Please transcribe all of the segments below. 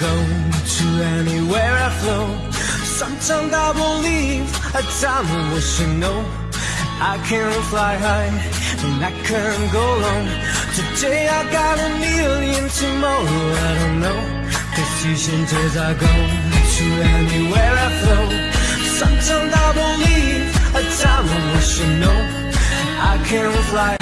go to anywhere I flow. Sometimes I believe a time I wish you know. I can fly high and I can go low. Today I got a million, tomorrow I don't know. Decisions as I go to anywhere I flow. Sometimes I believe a time I wish you know. I can fly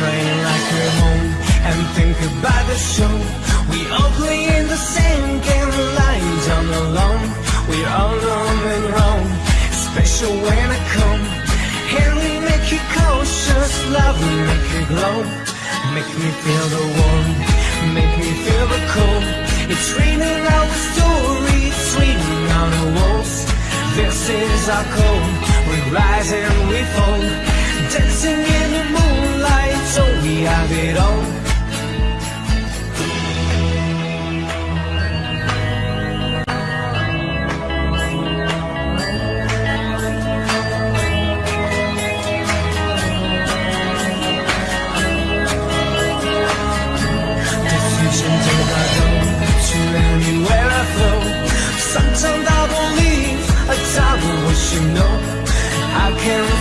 Stop like we're home and think about the show. We all play in the same game, lying down alone. We're all alone and wrong, special when I come. Here we make you cautious, love will make you glow. Make me feel the warmth, make me feel the cold. It's raining our story, it's raining on the walls. This is our code, we rise and we fall. Dancing in the moonlight,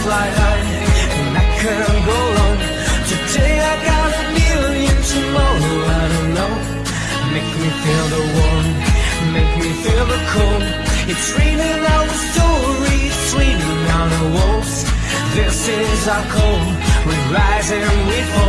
fly high and I can go low. Today I got a million, tomorrow I don't know. Make me feel the warmth, make me feel the cold. It's raining our story, it's raining on the walls. This is our code, we rise and we fall. The